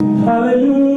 Hallelujah.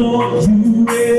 for you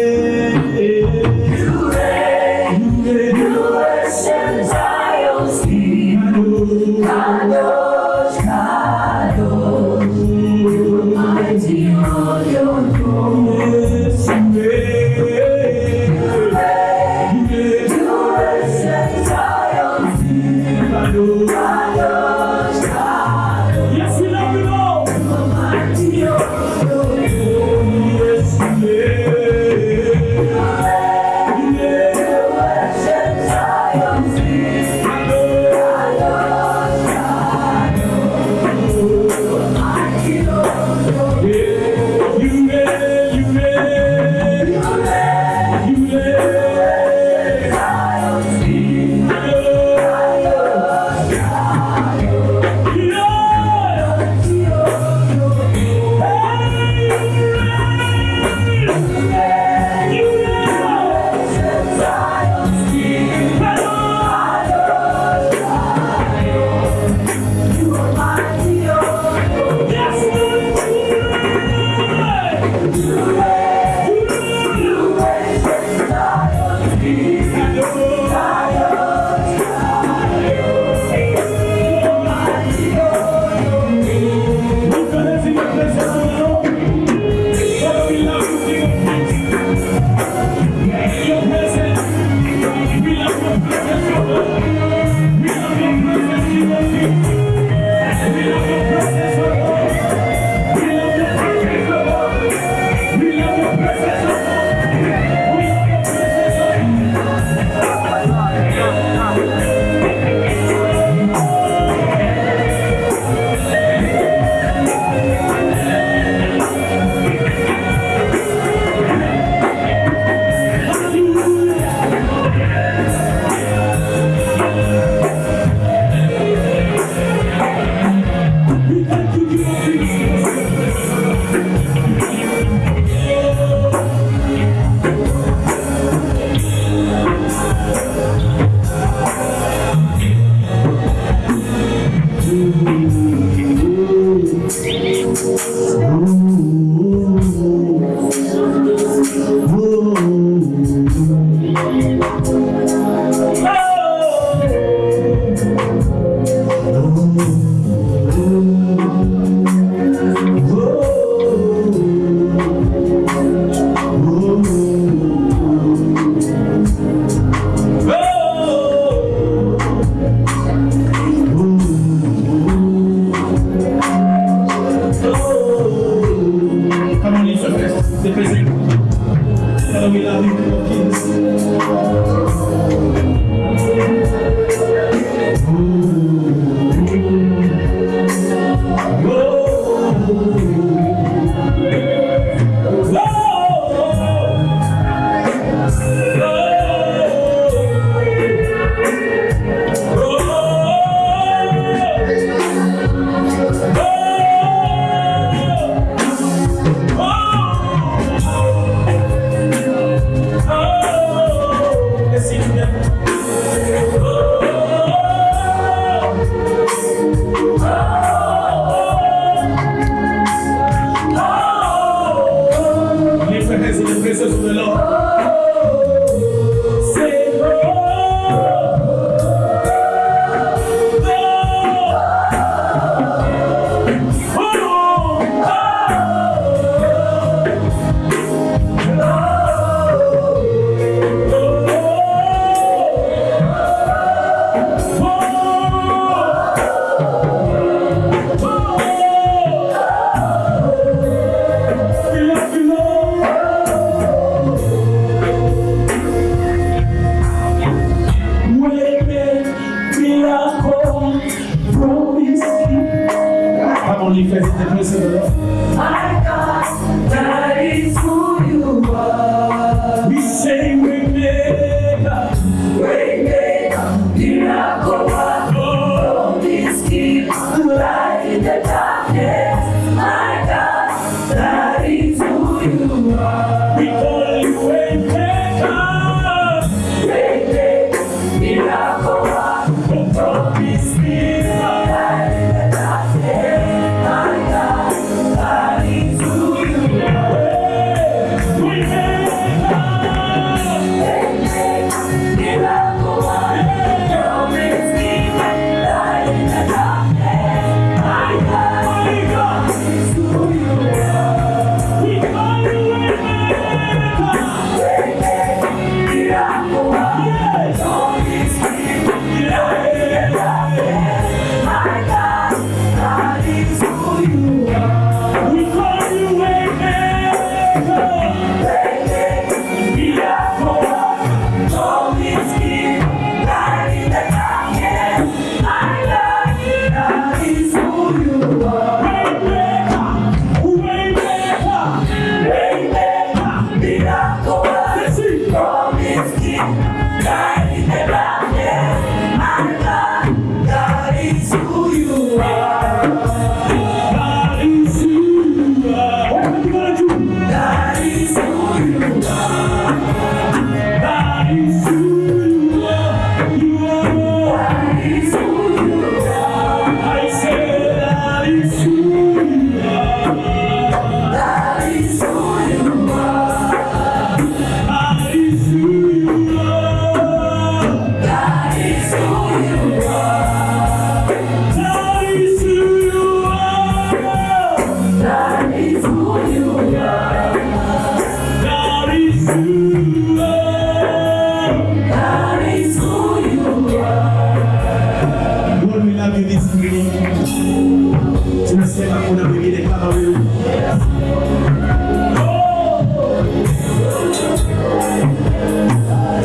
tunasema kuna mwingine kama wewe.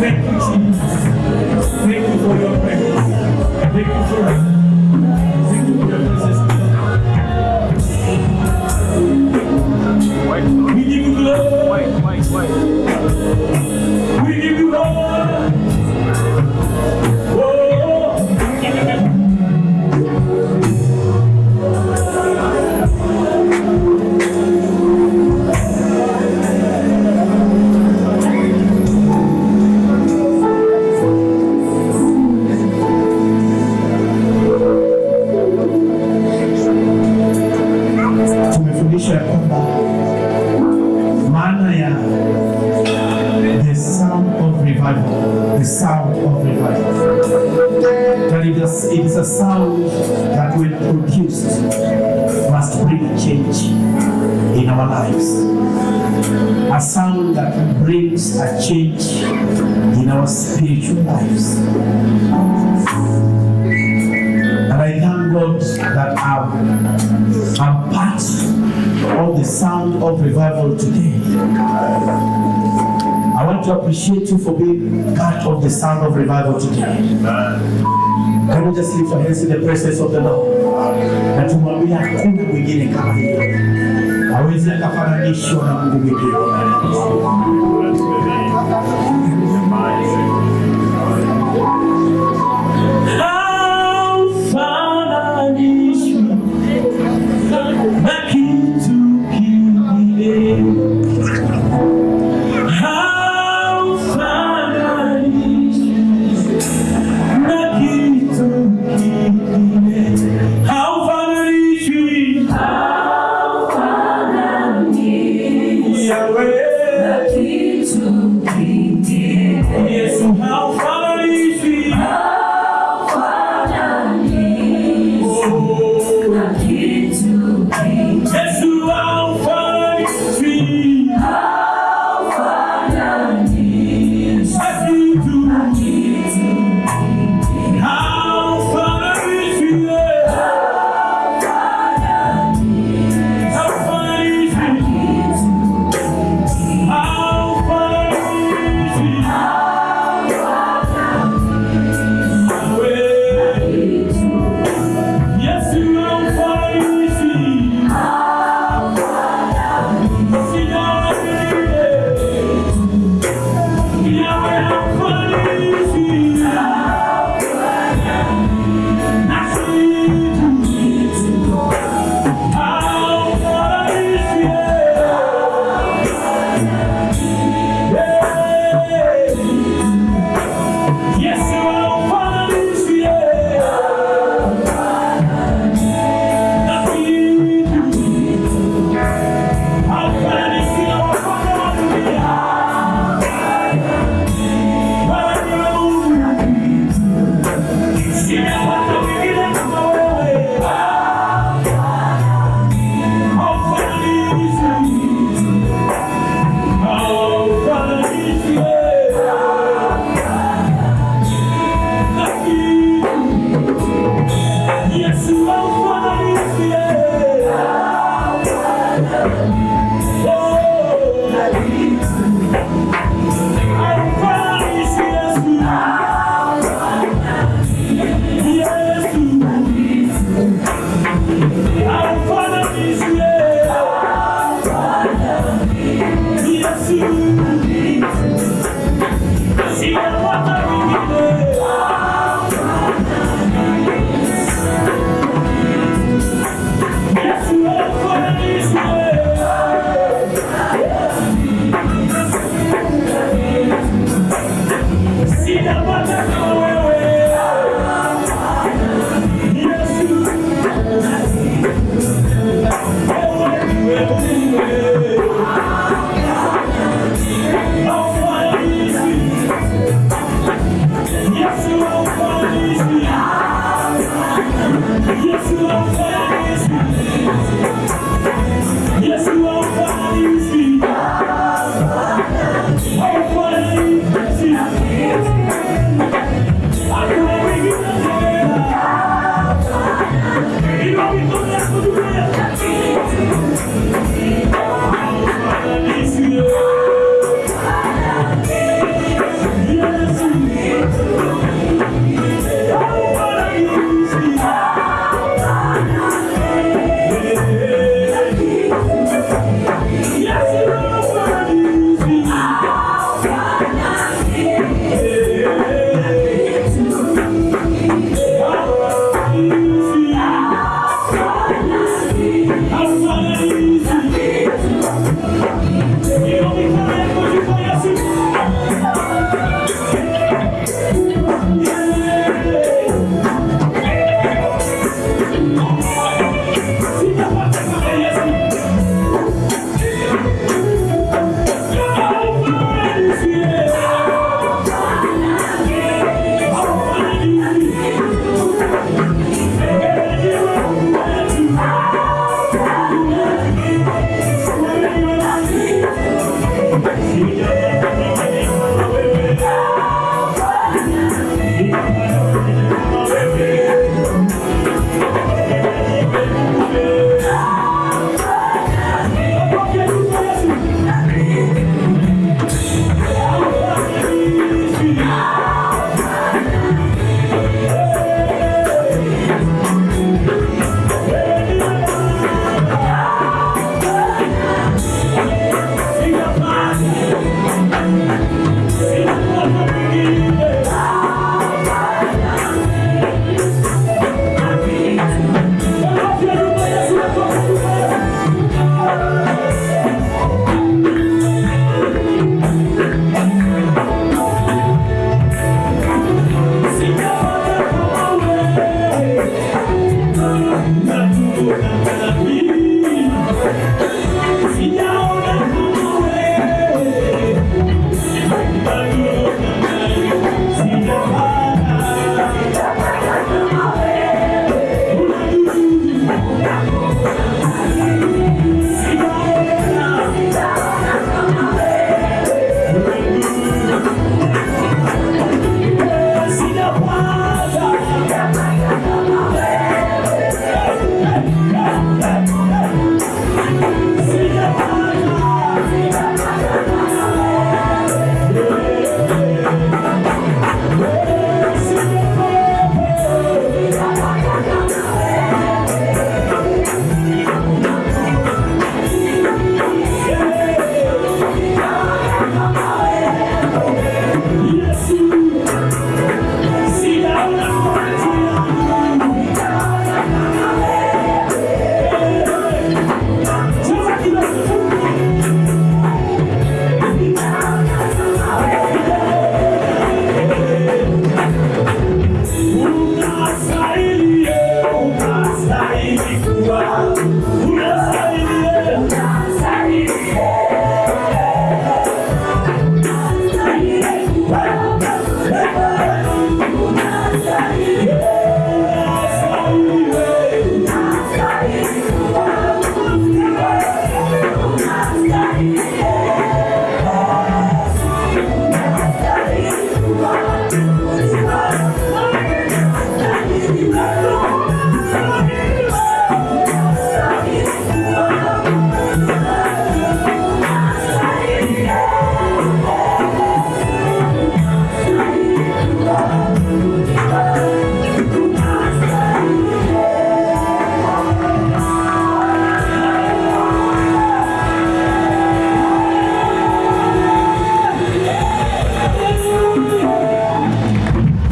Thank you. Thank you for your presence. Thank you for revival, the sound of revival. That it is, it is a sound that when produced must bring change in our lives. A sound that brings a change in our spiritual lives. And I thank God that I'm, I'm part of the sound of revival today. I want to appreciate you for being part of the sound of revival today. Amen. Can we just lift our hands in the presence of the Lord? Na tumwambie hakuna mwingine kama yeye. Hawezi akafananishwa na Mungu mwingine.